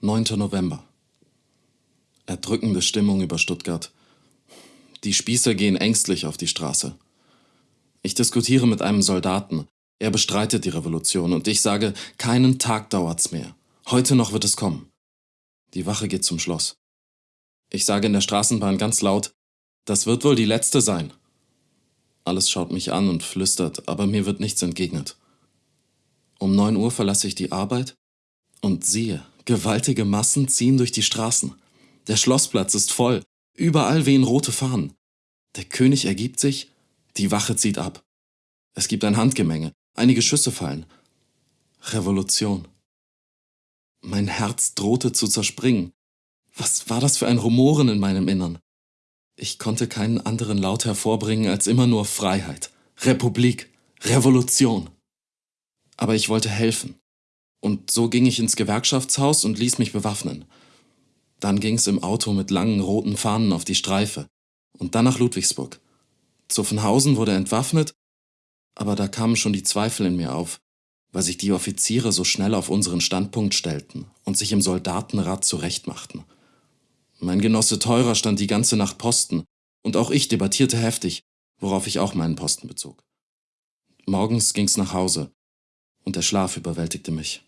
9. November. Erdrückende Stimmung über Stuttgart. Die Spießer gehen ängstlich auf die Straße. Ich diskutiere mit einem Soldaten. Er bestreitet die Revolution und ich sage, keinen Tag dauert's mehr. Heute noch wird es kommen. Die Wache geht zum Schloss. Ich sage in der Straßenbahn ganz laut, das wird wohl die letzte sein. Alles schaut mich an und flüstert, aber mir wird nichts entgegnet. Um neun Uhr verlasse ich die Arbeit und siehe, gewaltige Massen ziehen durch die Straßen. Der Schlossplatz ist voll, überall wehen rote Fahnen. Der König ergibt sich, die Wache zieht ab. Es gibt ein Handgemenge, einige Schüsse fallen. Revolution. Mein Herz drohte zu zerspringen. Was war das für ein Rumoren in meinem Innern? Ich konnte keinen anderen Laut hervorbringen als immer nur Freiheit, Republik, Revolution. Aber ich wollte helfen. Und so ging ich ins Gewerkschaftshaus und ließ mich bewaffnen. Dann ging's im Auto mit langen roten Fahnen auf die Streife und dann nach Ludwigsburg. Zuffenhausen wurde entwaffnet, aber da kamen schon die Zweifel in mir auf, weil sich die Offiziere so schnell auf unseren Standpunkt stellten und sich im Soldatenrat zurechtmachten. Mein Genosse Teurer stand die ganze Nacht Posten, und auch ich debattierte heftig, worauf ich auch meinen Posten bezog. Morgens ging's nach Hause, und der Schlaf überwältigte mich.